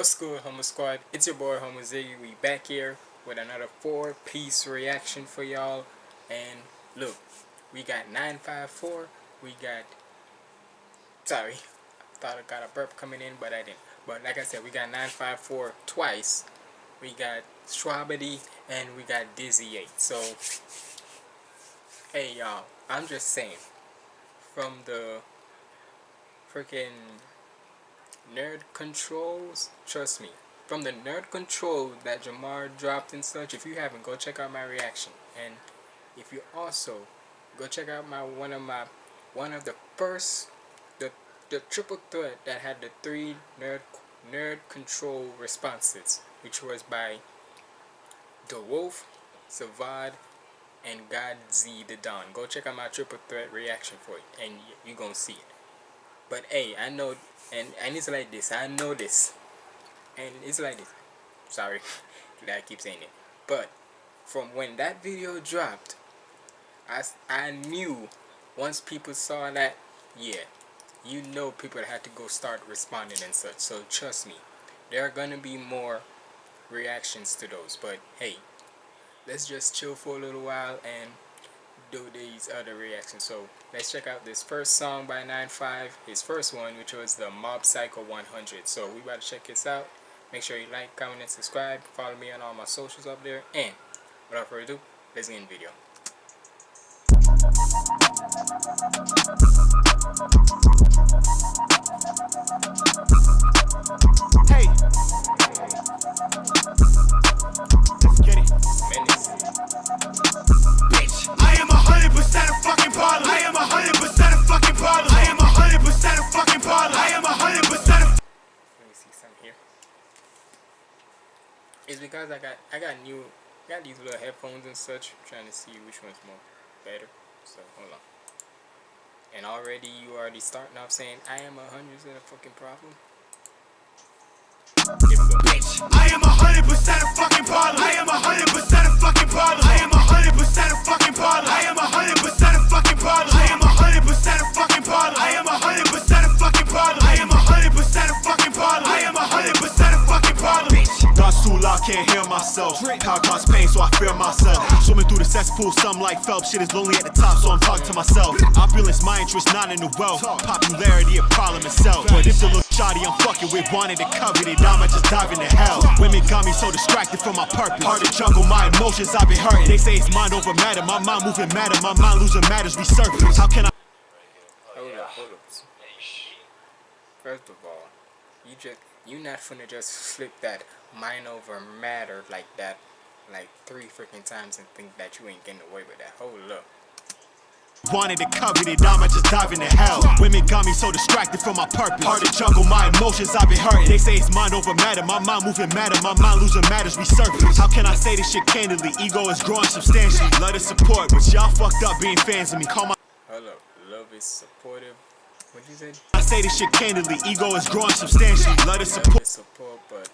What's good, Humble Squad? It's your boy, Humble Ziggy. We back here with another four-piece reaction for y'all. And look, we got 954. We got... Sorry. I thought I got a burp coming in, but I didn't. But like I said, we got 954 twice. We got Strawberry and we got Dizzy 8. So, hey y'all, I'm just saying. From the freaking nerd controls, trust me, from the nerd control that Jamar dropped and such, if you haven't, go check out my reaction. And if you also go check out my one of my one of the first the the triple threat that had the three nerd nerd control responses, which was by the Wolf, Savad, and God Z the Don. Go check out my triple threat reaction for it, and you're gonna see it. But hey, I know, and and it's like this. I know this, and it's like this. Sorry that I keep saying it. But from when that video dropped, I I knew once people saw that, yeah, you know people had to go start responding and such. So trust me, there are gonna be more reactions to those. But hey, let's just chill for a little while and do these other reactions. So let's check out this first song by 9-5, his first one, which was the Mob Psycho 100. So we about to check this out. Make sure you like, comment, and subscribe. Follow me on all my socials up there. And without further ado, let's get in the video. I got new got these little headphones and such. I'm trying to see which one's more better. So hold on. And already you already starting off saying I am a hundred percent a fucking problem. Bitch, I am a hundred percent a fucking problem. I am a hundred percent a fucking problem. I am a hundred percent a fucking problem. I am a hundred percent a fucking problem. I am a hundred percent a fucking problem. I am a hundred percent a fucking problem. Can't hear myself. Power cause pain, so I fear myself. Swimming through the cesspool, some like Phelps. Shit is lonely at the top, so I'm talking to myself. Opulence, my interest, not in the wealth. Popularity, a problem itself. But if the little shoddy I'm fucking with wanted to covet it, I'ma just dive into hell. Women got me so distracted from my purpose. Hard to juggle my emotions, I've been hurting. They say it's mind over matter, my mind moving matter, my mind losing matters resurface. How can I? Hold up, hold up. First of all, you just you not finna just flip that mind over matter like that like three freaking times and think that you ain't getting away with that. Hold up. Wanted to covet it, I'ma just dive into hell. Women got me so distracted from my purpose. Hard to juggle my emotions, I've been hurting. They say it's mind over matter, my mind moving matter, my mind losing matters resurface. How can I say this shit candidly? Ego is growing substantially. Love the support, but y'all fucked up being fans of me. Call my. Hold up, love is supportive. What'd you say? I say this shit candidly. Ego is growing substantially. Love is support, support, but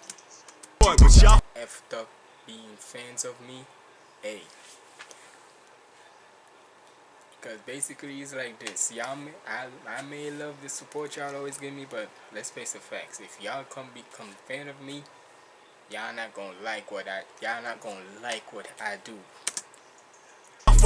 but y'all up being fans of me. Hey. Because basically it's like this. Y'all may, I, I may love the support y'all always give me, but let's face the facts. If y'all come become fan of me, y'all not gonna like what I y'all not gonna like what I do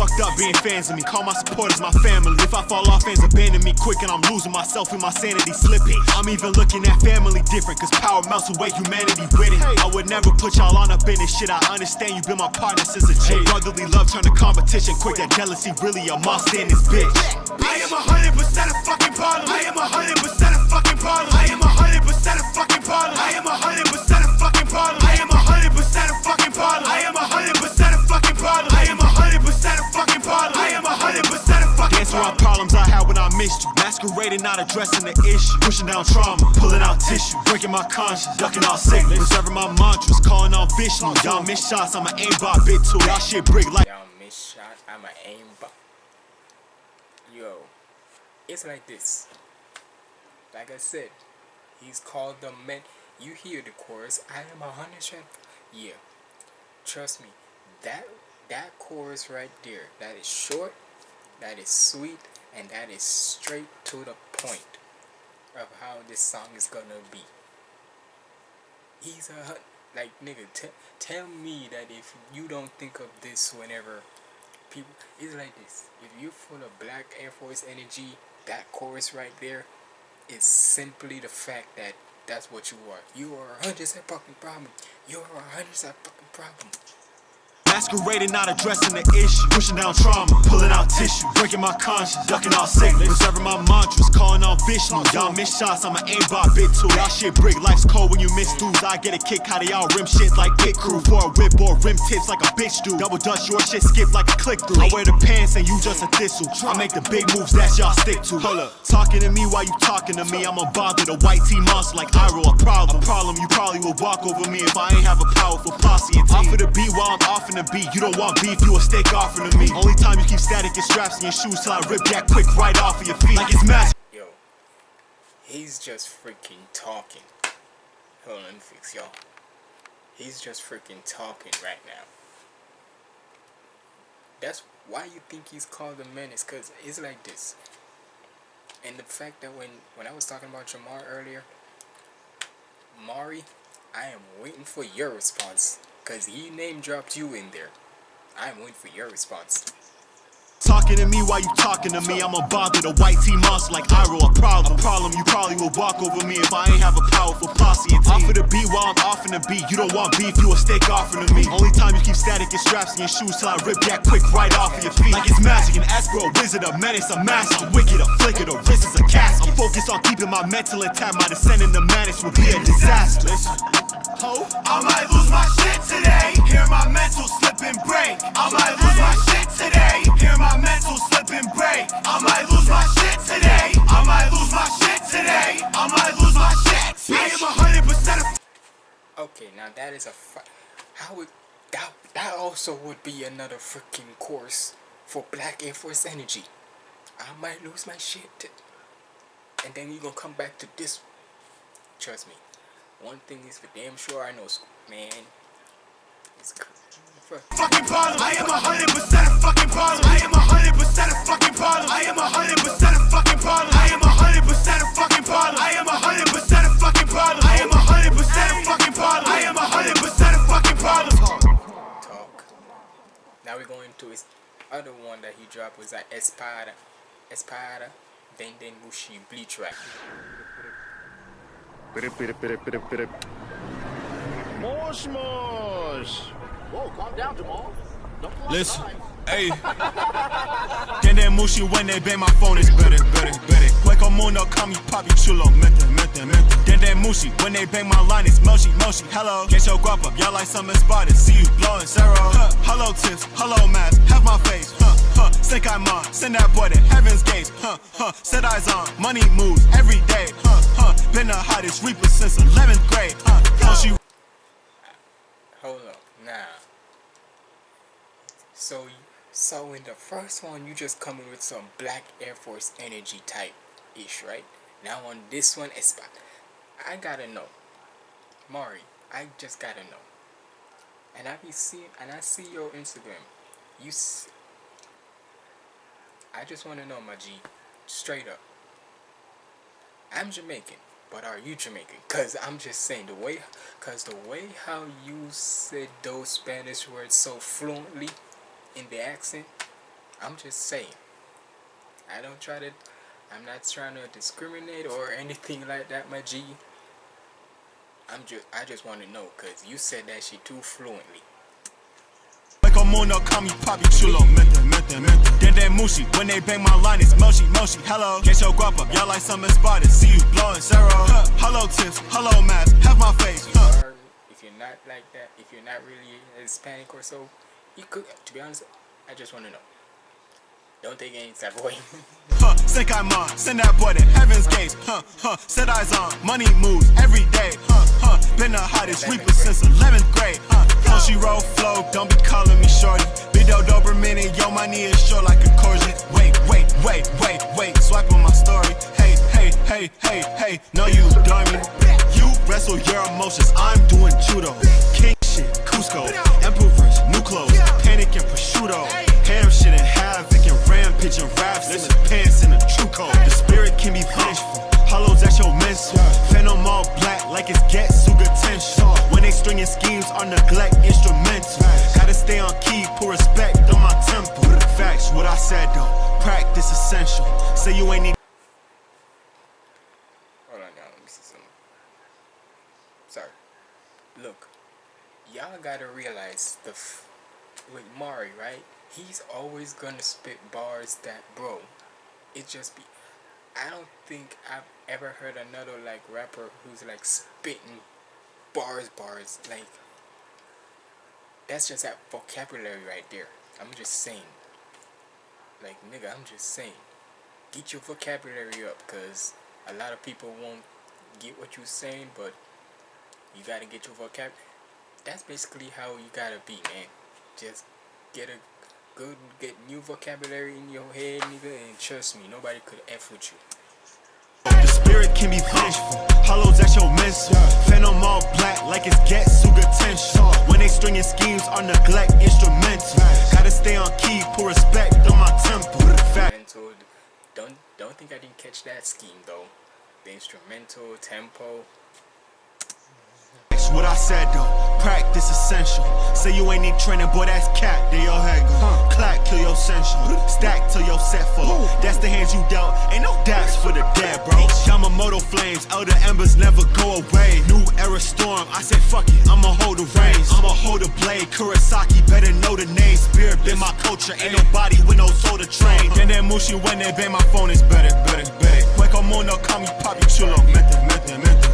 fucked up being fans of me. Call my supporters my family. If I fall off, fans abandon me quick and I'm losing myself and my sanity slipping. I'm even looking at family different, cause power melts away humanity with it. I would never put y'all on up in this shit. I understand you've been my partner since a chick. Brotherly love turned to competition quick. That jealousy really a monster in this bitch. I am a hundred percent a fucking problem. I am a hundred percent a My conscience, ducking all sickness. Preserving my mantras, calling on Vishnu. Y'all miss shots, I'ma aim by bit too. Y'all shit brick like. Y'all miss shots, I'ma aim by. Yo, it's like this. Like I said, he's called the man. You hear the chorus, I am a hundred Yeah, trust me, that that chorus right there, that is short, that is sweet, and that is straight to the point of how this song is gonna be. He's a hun- like nigga. T- tell me that if you don't think of this whenever people, it's like this. If you're full of black Air Force energy, that chorus right there is simply the fact that that's what you are. You are a hundred percent fucking problem. You are a hundred percent fucking problem. Masquerading, not addressing the issue. Pushing down trauma, pulling out tissue. Breaking my conscience, ducking all sickness. Reserving my mantras, calling on Vishnu. Y'all miss shots, I'm an aimbot bit too. Y'all shit brick, life's cold when you miss dudes. I get a kick out of y'all rim shit like pit crew. For a whip or rim tips like a bitch do. Double dutch, your shit skip like a click through. I wear the pants and you just a thistle. I make the big moves that y'all stick to. Hold up, talking to me while you talking to me. I'm a bother the white team monster like Iroh. A problem, a problem. You probably will walk over me if I ain't have a powerful posse and team. Off of the beat while I'm off in the beat. You don't want beef, you a steak offering to me. Only time you keep static is straps in your shoes till I rip that quick right off of your feet. Like it's magic. Yo, he's just freaking talking. Hold on, let me fix y'all. He's just freaking talking right now. That's why you think he's called a menace, cause it's like this. And the fact that when when I was talking about Jamar earlier, Mari, I am waiting for your response, cause he name dropped you in there. I am waiting for your response. Talking to me while you talking to me. I'm a bother the white tea monster like Iroh. A problem, a problem. You probably will walk over me if I ain't have a powerful posse and team. Off of the beat while I'm off in the beat. You don't want beef, you a steak offering to me. Only time you keep static is straps in your shoes till I rip that quick right off of your feet. Like it's magic, an escrow, wizard, a menace, a master. I'm wicked, a flicker, the wrist is a casket. I'm focused on keeping my mental intact. My descent in the madness would be a disaster. Ho, I might lose my shit today. Hear my mental slip and break. I might lose my shit today. Hear my mental slip and break. I might lose my shit today. I might lose my shit today. I might lose my shit. I am a hundred percent. Okay, now that is a how would that that also would be another freaking course for Black Air Force Energy. I might lose my shit, and then you gonna come back to this. Trust me, one thing is for damn sure I know, man. It's fucking problem. I am a hundred percent a fucking problem. I am a hundred percent a fucking problem. I am a hundred percent a fucking problem. I am a hundred percent a fucking problem. I am a hundred percent a fucking problem. I am a hundred percent a fucking problem. I am a hundred percent a fucking problem. talk. Now we're going to his other one that he dropped was that Espada, Espada, Den Den Mushi Bleach Rack. Mosh mosh. Whoa, calm down, Jamal. Don't Listen, hey. Den Den Mushi when they bang my phone is better, better, better. Hueco Mundo call me papi chulo, mente, mente, mente. Den Den Mushi when they bang my line is moshi, moshi. Hello, get your guap up, y'all like something spotted. See you blowing zero. Huh. Hello tips, hello mask, have my face. Think I'm on, send that boy to heaven's gates. Huh, huh. Set eyes on, money moves every day. Huh, huh. Been the hottest reaper since 11th grade. Huh, huh. She Hold up, now. So, so in the first one, you just coming with some Black Air Force energy type ish, right? Now on this one, Espada, I gotta know, Mari, I just gotta know. And I be seeing, and I see your Instagram. You, I just want to know, my G, straight up. I'm Jamaican, but are you Jamaican? Cause I'm just saying the way, cause the way how you said those Spanish words so fluently, in the accent, I'm just saying. I don't try to, I'm not trying to discriminate or anything like that, my G. I'm just, I just want to know, cause you said that shit too fluently. Hueco Mundo call me papi chulo, mente, mente, mente. Den Den Mushi when they bang my line is moshi, moshi. Hello, get your guap up, y'all like something spotted. See you blowing zero. Huh. Hello tips, hello mask, have my face. Huh. If you're not like that, if you're not really Hispanic or so, you could, to be honest, I just want to know. Don't take any of way. Huh, think I'm on, send that boy to heaven's gates. Huh, huh, set eyes on, money moves every day. Huh, huh, been the hottest reaper since 11th grade. Huh, she roll flow, don't be calling me shorty. Video Doberman and yo, my knee is short like a courgette. Wait, wait, wait, wait, wait, swipe on my story. Hey, hey, hey, hey, hey, no you dummy. You wrestle your emotions, I'm doing judo. King shit, Kuzco, Emperors, new clothes, panic and prosciutto. Ham shit and havoc and rampage and raps in the pants and the true code. The spirit can be vengeful. Hollows at your mental. Phantom all black like it's Getsuga Tensho. Stringing schemes are neglect instrumental. Gotta stay on key, put respect on my temple. Facts, what I said though. Practice essential. Say you ain't need. Hold on, y'all. Let me see something. Sorry. Look, y'all gotta realize the f- with Mari, right? He's always gonna spit bars that, bro. It just be. I don't think I've ever heard another like rapper who's like spitting bars, bars. Like that's just that vocabulary right there. I'm just saying. Like nigga, I'm just saying. Get your vocabulary up, cause a lot of people won't get what you're saying, but you gotta get your vocab. That's basically how you gotta be, man. Just get a good, get new vocabulary in your head, nigga, and trust me, nobody could f with you. The spirit can be vengeful. Hollows at your. Phantom all black like it's Getsuga Tensho. When they stringing schemes are neglect instrumental. Gotta stay on key, put respect on my temple. Fact. Don't don't think I didn't catch that scheme though. The instrumental tempo. That's what I said though. Practice essential. Say you ain't need training, boy, that's cat. There your head go. Clack till your sensual. Stack till your set full. That's the hands you dealt. Ain't no daps for the dead, bro. Yamamoto flames, elder embers never go away. New era storm. I said fuck it, I'ma hold the reins. I'ma hold the blade. Kurosaki, better know the name. Spirit been my culture. Ain't nobody with no soul to train. Den Den Mushi when they bang my phone is better, better, better. Hueco mundo, call me papi chulo. Mete.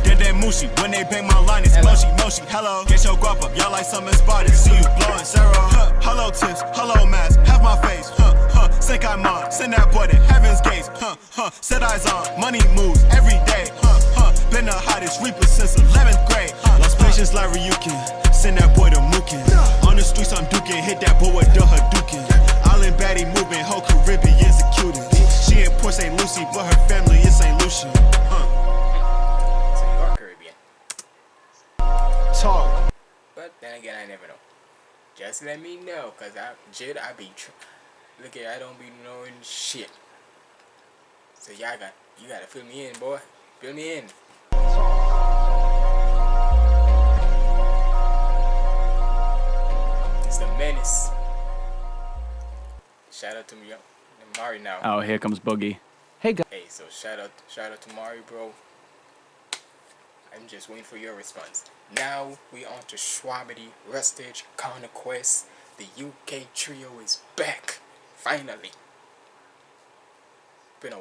Den Den Mushi when they bang my line is moshi, moshi. Hello, get your guap up. Y'all like something spotted. See you blowing zero. Huh. Hello tips, hello mask. Have my face. Huh, huh. Senkaimon, send that boy to heaven's gates. Huh, huh. Set eyes on, money moves every day. Huh, huh. Been the hottest reaper since 11th grade. Huh, Lost patience like Ryukin. Send that boy to Muken. On the streets I'm duking, hit that boy with the Hadouken. Island baddie moving, whole Caribbean's the cutest. She in Port St. Lucie, but her family is St. Lucian. Huh. So you are Caribbean. Talk. But then again, I never know. Just let me know, cause I, Jid, I be, look at, I don't be knowing shit. So y'all got, you gotta fill me in, boy. Fill me in. It's the menace. Shout out to me, Mari now. Oh, here comes Buggy. Hey guys. Hey, so shout out, shout out to Mari, bro. I'm just waiting for your response. Now we on to Shwabadi, Rustage, Conquest. The UK trio is back, finally. Been a,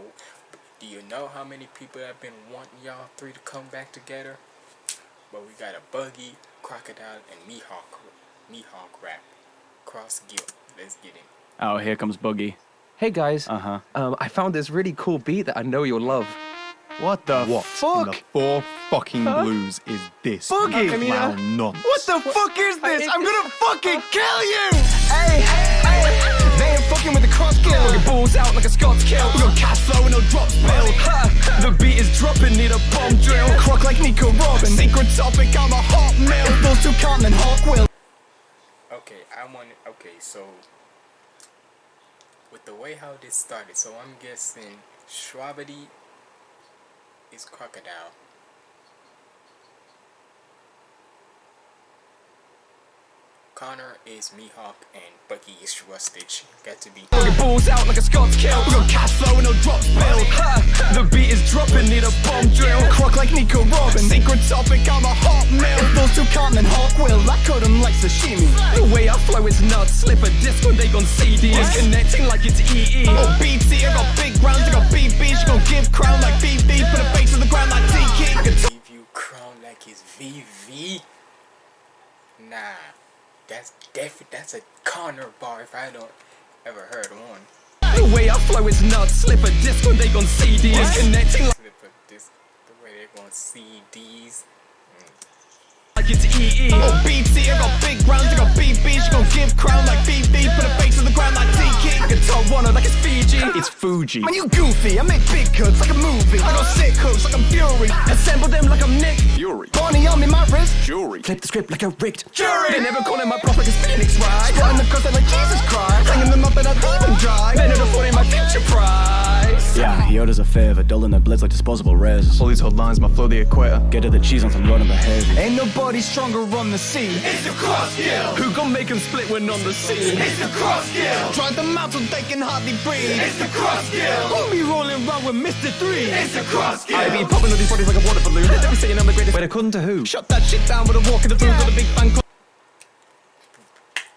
do you know how many people have been wanting y'all three to come back together? But we got a Buggy, Crocodile, and Mihawk, Mihawk rap. Cross Guild. Let's get in. Oh, here comes Buggy. Hey guys, Uh huh. um, I found this really cool beat that I know you'll love. What the What in fuck? the four fucking blues is this? Buggy! You I mean, uh, clown nonsense. What the fuck is this? I'm gonna fucking kill you! Hey, hey, they ain't fucking with the Cross Guild. Get balls out like a Scots kill. We got cash flow and no drop spill. Ha, the beat is dropping, need a bomb drill. Croc like Nico Robin. Secret topic, I'm a hot mill. Bulls to come and Hawk will. Okay, I want. Okay, so with the way how this started, so I'm guessing Shwabadi is crocodile. Connor is Mihawk and Buggy is Rustage. Got to be. Balls out like a Scots kill. We got cash flow and no drop spill. The beat is dropping, need a bomb drill. Croc like Nico Robin. Secret topic, I'm a hot mill. Bulls to come and Hawk will. I cut 'em like sashimi. The way I flow is nuts. Slip a disc when they on CD. Connecting like it's EE. Oh, BT, I got big rounds, I got BB. She gon' give crown like BB. Put a face on the ground like. I Give you crown like it's VV. Nah, that's definitely That's a Connor bar if I don't ever heard one. The way I flow is nuts. Slip a disc when they on CD. It's connecting like Slip of this, the way they're gonna CDs. Mm. like it's EE. Oh, oh BT, I got big rounds, BB. She gon' give crown like BB. Put a face on the ground like. I can tell one like it's Fiji. It's Fuji. Man, you goofy, I make big cuts like a movie. I got sick hooks like I'm Fury. Assemble them like I'm Nick. Fury. Bonnie on me, my wrist. Jury. Flip the script like a rigged jury. They never calling my prof like it's Phoenix, right? Squatting the coast like Jesus Christ. Hanging them up and I'd leave them dry. It'll in my future prize. Yeah, he owed us a favor, dulling their blitz like disposable res. All these hot lines, my flow the equator. Get to the cheese on some road number heavy. Ain't nobody stronger on the scene? It's the Cross Guild. Who gon' make make 'em split when on the scene? It's the Cross Guild. Drive them out so they can hardly breathe. It's the Cross Guild. Who be rolling around with Mr. Three? It's the Cross Guild. I be popping all these bodies like a water balloon. They be saying I'm the greatest. Wait, according to who? Shut that shit down with a walk in the booth with a big bang.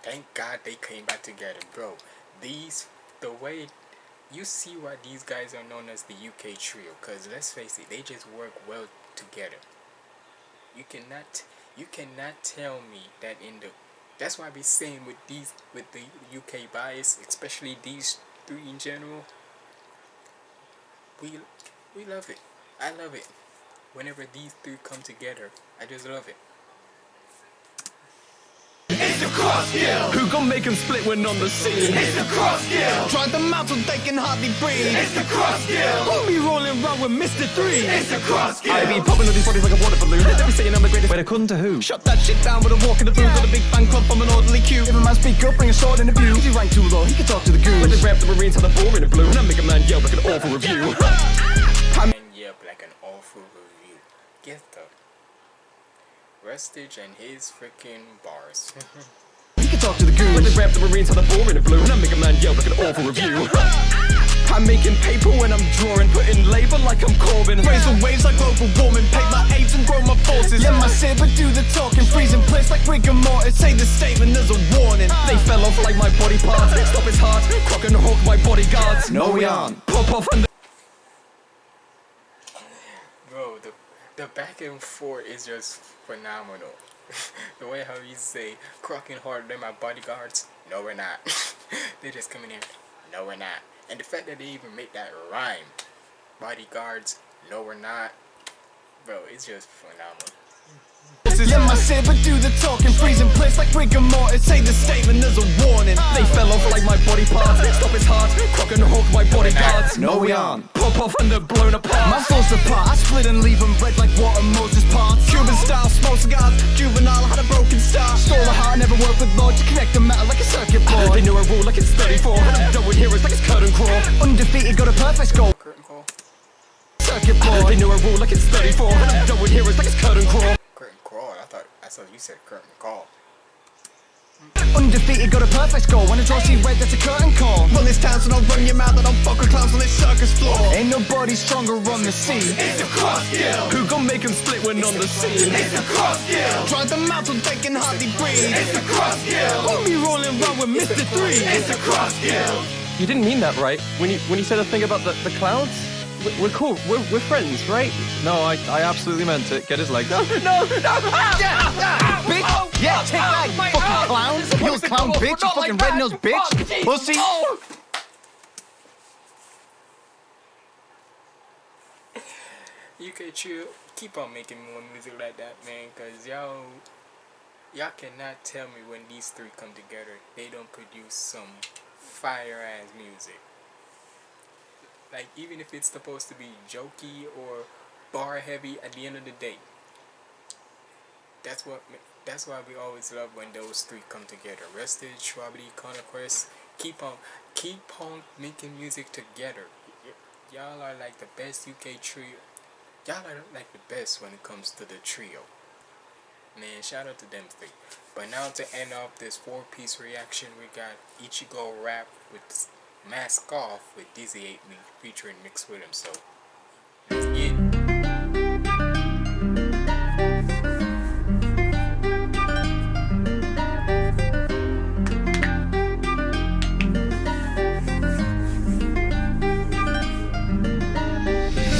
Thank God they came back together, bro. These, the way, you see why these guys are known as the UK trio. Cause let's face it, they just work well together. You cannot, you cannot tell me that in the, that's why I be saying with these, with the UK bias, especially these three in general. We, we love it. I love it. Whenever these three come together, I just love it. Who gon' make 'em split when on the scene? It's the Cross Guild. Drive them out so they can hardly breathe. It's the Cross Guild. Who be rolling around with Mr. Three? It's the Cross Guild. I be popping all these bodies like a water balloon. They be saying I'm the greatest. Wait, according to who? Shut that shit down with a walk in the booth with a big fan club from an orderly queue. If a man speak up, bring a sword in the view. If he rank too low, he can talk to the goons. When they rap the Marines have the ball in the blue, and I make a man yell like an awful review. and yep like an awful review. Get the Rustage and his freaking bars. He can talk to the goons. When they rap the Marines have the ball in the blue, and I make a man yell like an awful review. I'm making paper when I'm drawing, putting labor like I'm Corbin. Raise the waves like global warming, paint my aims and grow my forces. Let my saber do the talking, freezing place like rigor mortis. Say the statement, there's a warning. They fell off like my body parts. Stop his heart, crock and hawk my bodyguards. No, we aren't. Pop off and Bro, the back and forth is just phenomenal. the way how you say crocking hard, they're my bodyguards. No, we're not. they just come in. No, we're not. And the fact that they even make that rhyme, bodyguards. No, we're not. Bro, it's just phenomenal. Let my saber do the talking, freezing place like rigor mortis. Say the statement, there's a warning. They ah. fell off like my body parts. Stop his heart, crock and hawk my bodyguards. No, we aren't. Pop off and they're blown apart. My falls apart, I split and leave them red like water Moses parts. Cuban style, smoke cigars. Juvenile had a broken start. Stole a heart, never worked with Lord to connect the metal like a circuit board. They knew a rule like it's 34. And I'm done with heroes like it's curtain crawl. Undefeated, got a perfect score. Circuit board. They knew a rule like it's 34. And I'm done with heroes like it's. Curtain crawl. I saw you said curtain call. Undefeated, got a perfect score. When I draw see red, that's a curtain call. Run this town, so don't run your mouth. I don't fuck with clowns on this circus floor. Ain't nobody stronger on the scene. It's the cross crossskill. Who gon' make 'em split when on the scene? It's the Cross Guild. Drive them out so they can hardly breathe. It's the cross crossskill. Who be rolling around with Mr. Three? It's the Cross Guild. You didn't mean that, right? When you when you said the thing about the, the clouds? We- We're cool. We're, we're friends, right? No, I, I absolutely meant it. Get his leg. No, no, no! Ah! Bitch! Oh, yeah, oh, take oh, that, you my- fucking oh, clown! this is You what clown it's bitch, you fucking like red-nosed bitch! Oh. Pussy! Oh. UK Trio, keep on making more music like that, man, cause y'all, y'all cannot tell me when these three come together, they don't produce some fire ass music. Like even if it's supposed to be jokey or bar heavy, at the end of the day, that's what. That's why we always love when those three come together. Rustage, Strawberry, Conquest, keep on, keep on making music together. Y'all are like the best UK trio. Y'all are like the best when it comes to the trio. Man, shout out to them three. But now to end off this four piece reaction, we got Ichigo rap with Mask Off with Dizzy 8 me featuring Mix with him. So, let's get it.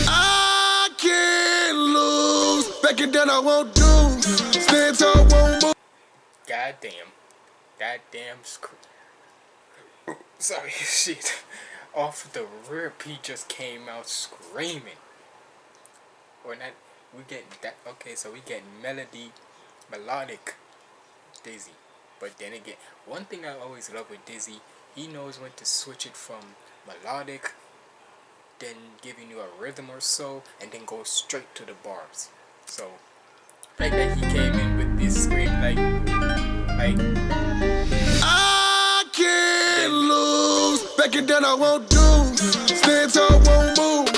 I can't lose. Back down, I won't do. Stand tall, won't move. Goddamn. Goddamn screw. Sorry, shit. Off the rip, he just came out screaming. Or not, we get that. Okay, so we get melody, melodic Dizzy. But then again, one thing I always love with Dizzy, he knows when to switch it from melodic, then giving you a rhythm or so, and then go straight to the bars. So, like that he came in with this scream, like, like Backing down, I won't do. Stand tall, won't move.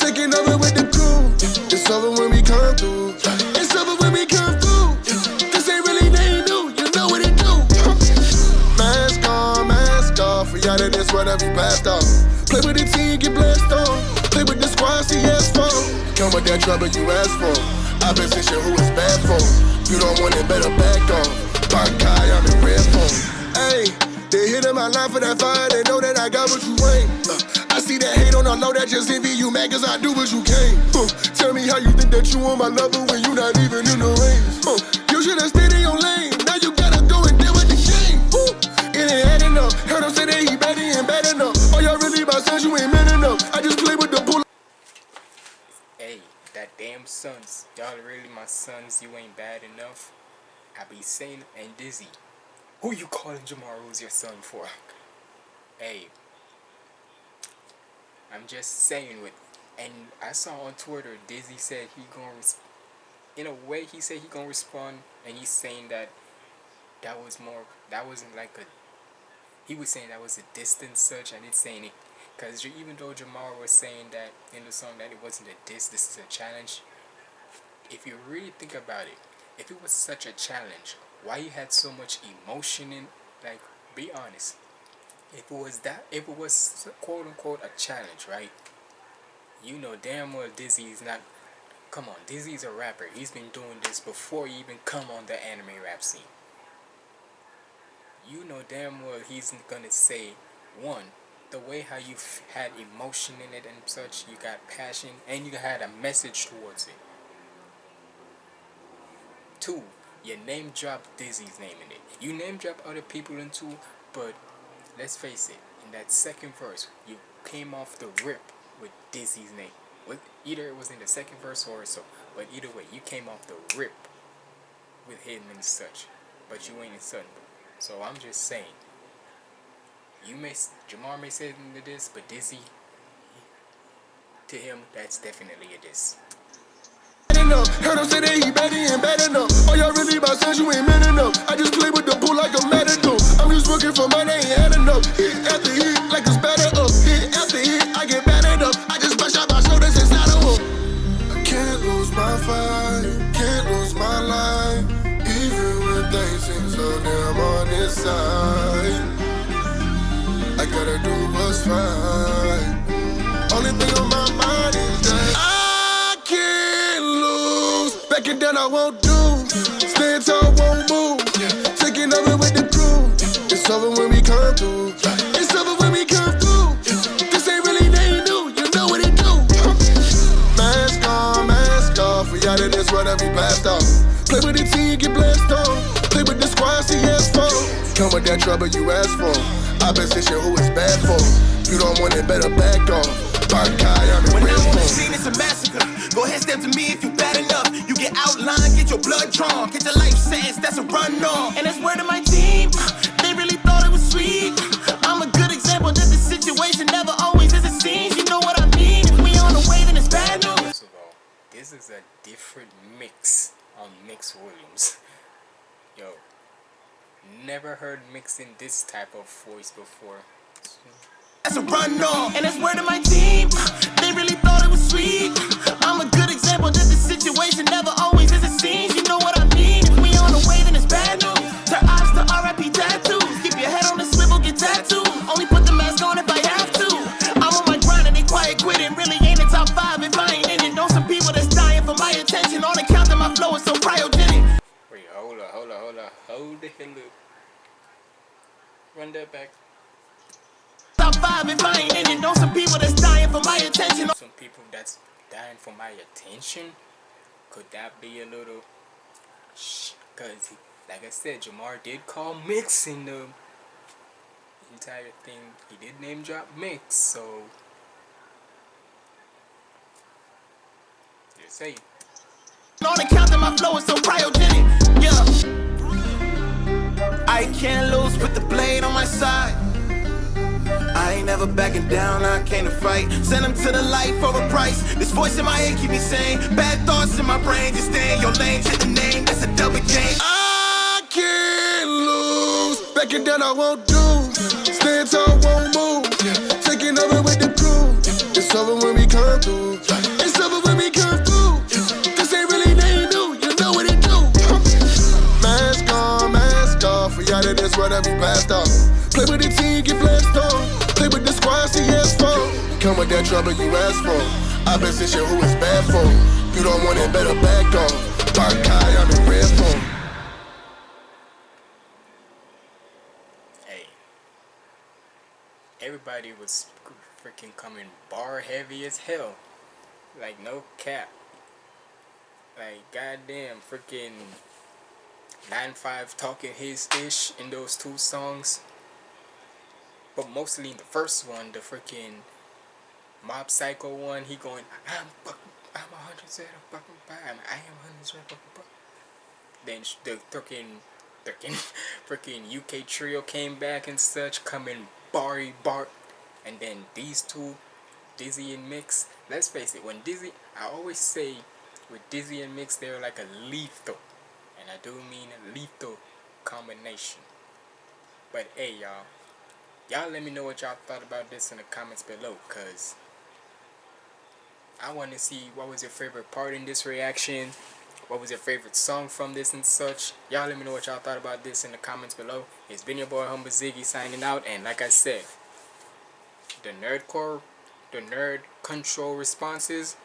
Taking over with the crew. It's over when we come through. It's over when we come through. This ain't really nothing new. You know what it do. mask on, mask off. We out of this whatever be passed off. Play with the team, get blessed on. Play with the squad, see ass for. Come with that trouble you asked for. I've been fishing who it's bad for. You don't want it, better back off. guy I'm in red phone. Hey they hit in my line for that fire, they know that I got what you ain't. Uh, I see that hate on the low, that just envy you mad cause I do what you can't. Uh, tell me how you think that you on my level when you not even in the range. Uh, you should've stayed in your lane, now you gotta go and deal with the game. Ooh, it ain't adding up, heard him say that he bad, he ain't bad enough. Oh, y'all really my sons, you ain't man enough. I just play with the bull. Hey, that damn sons. Y'all really my sons, you ain't bad enough. I be saying and Dizzy. Who you calling Jamar Rose your son for? Hey. I'm just saying with and I saw on Twitter Dizzy said he gonna in a way he said he gonna respond and he's saying that that was more that wasn't like a he was saying that was a distance search and it's saying it because even though Jamar was saying that in the song that it wasn't a diss this is a challenge if you really think about it if it was such a challenge why you had so much emotion in like be honest. If it was that if it was quote unquote a challenge right? You know damn well dizzy's not come on Dizzy's a rapper. He's been doing this before he even come on the anime rap scene. You know damn well he's gonna say one the way how you had emotion in it and such you got passion and you had a message towards it. Two you name drop Dizzy's name in it you name drop other people into, but let's face it in that second verse you came off the rip with Dizzy's name with either it was in the second verse or so but either way you came off the rip with him and such but you ain't in sudden so I'm just saying. You may Jamar may say something to this, but Dizzy to him that's definitely a diss. Heard him say that he bad, he ain't bad enough. Oh, y'all really my sons, you ain't man enough. I just play with the bull like a matador. I'm just working for money, ain't had enough. Hit after hit, like it's better up. Hit after hit, I get battered up. I just brush out my shoulders inside of him. I can't lose my fight, can't lose my life. Even when things seem so damn on this side. I gotta do what's right. Only thing on Backing down, I won't do. Stand tall, won't move. Taking over with the crew. It's over when we come through. It's over when we come through. This ain't really nothing new. You know what it do. Mask on, mask off. We out of this world and we blast off. Play with the team, get blessed on. Play with the squad, see yes for. Come with that trouble you asked for. Opposition, who is bad for? You don't want it, better back off. Bankai, I'm in When I'm on the scene, it's a massacre. Go ahead, step to me if you You get your blood drawn, get your life sentence, that's a run on. And that's word of my team. They really thought it was sweet. I'm a good example that the situation never always is it seems. You know what I mean? If we on the way, then it's bad news. First of all, this is a different mix on Mix Williams. Yo, never heard mixing this type of voice before. That's a run on. And that's word of my team. They really thought it was sweet. I'm a good example that the situation never always is it seems. You know what I mean? If we on the way, then it's bad news. Turn eyes to RIP tattoos. Keep your head on the swivel, get tattooed. Only put the mask on if I have to. I'm on my grind and they quiet quitting. Really ain't a top five if I ain't in it. Know some people that's dying for my attention. On account that my flow is so cryogenic. Wait, hold up, hold up, hold up, hold the hell up. Run that back. Top five if I ain't in it. Know some people that's dying for my attention. Some people that's dying for my attention. Could that be a little? Shh, cause like I said, Jamar did call Mix in the entire thing. He did name drop Mix, so just say. I can't lose with the blade on my side. Ain't never backing down, I came to fight. Send them to the light for a price. This voice in my head keep me sane bad thoughts in my brain. Just stay in your lane, hit the name, that's a double J. I can't lose. Backing down, I won't do. Stand tall, won't move. Taking over with the crew. It's over when we come through. It's over when we come through. This ain't really nothing new. You know what it do. Mask on, mask off. We out of this world and be blast off. Play with the team, get blessed on. Come with that trouble you ask for. Opposition, who is bad for? You don't want it, better back off. Dark eye, I'm in red phone. Hey, everybody was freaking coming bar heavy as hell. Like no cap. Like goddamn, freaking nine five talking his ish in those two songs. But mostly the first one, the freaking Mob Psycho one, he going, I'm fucking, I'm a hundred percent of fucking fine. I am hundred percent fucking fine. Then the freaking, freaking, freaking UK trio came back and such, coming Barry Bart, and then these two, Dizzy and Mix. Let's face it, when Dizzy, I always say, with Dizzy and Mix, they're like a lethal, and I do mean a lethal combination. But hey, y'all. Y'all let me know what y'all thought about this in the comments below, cause I want to see what was your favorite part in this reaction. What was your favorite song from this and such? Y'all let me know what y'all thought about this in the comments below. It's been your boy Humble Ziggy signing out, and like I said, the nerdcore, the nerd control responses.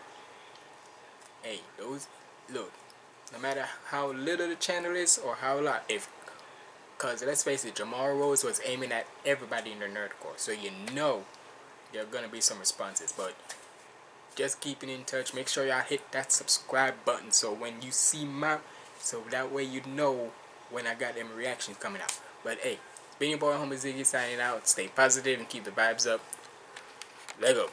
Hey, those look. No matter how little the channel is or how lot, if Cause let's face it, Jamar Rose was aiming at everybody in the nerdcore, so you know there are gonna be some responses. But just keeping in touch, make sure y'all hit that subscribe button so when you see my, so that way you know when I got them reactions coming out. But hey, been your boy Humble Ziggy signing out. Stay positive and keep the vibes up. Lego.